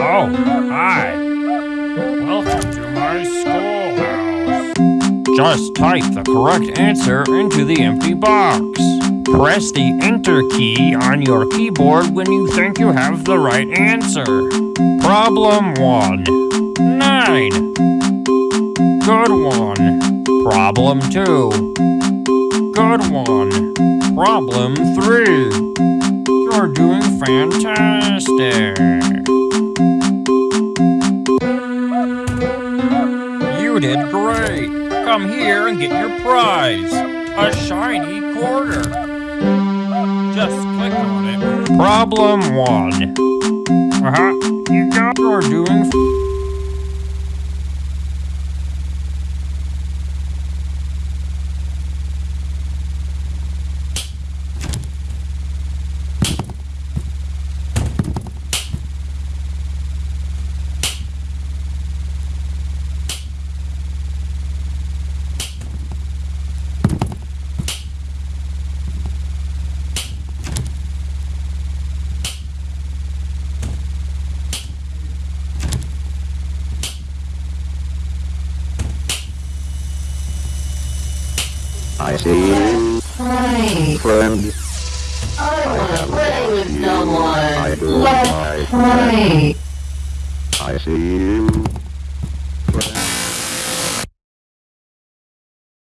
Oh, hi. Welcome to my schoolhouse. Just type the correct answer into the empty box. Press the Enter key on your keyboard when you think you have the right answer. Problem 1. 9. Good one. Problem 2. Good one. Problem 3. You're doing fantastic. Great. Come here and get your prize. A shiny quarter. Just click on it. Problem one. Uh-huh. You got you're doing I see oh, you, Frank, friend. I wanna play with you. I do, Let my Frank. I see you, friend.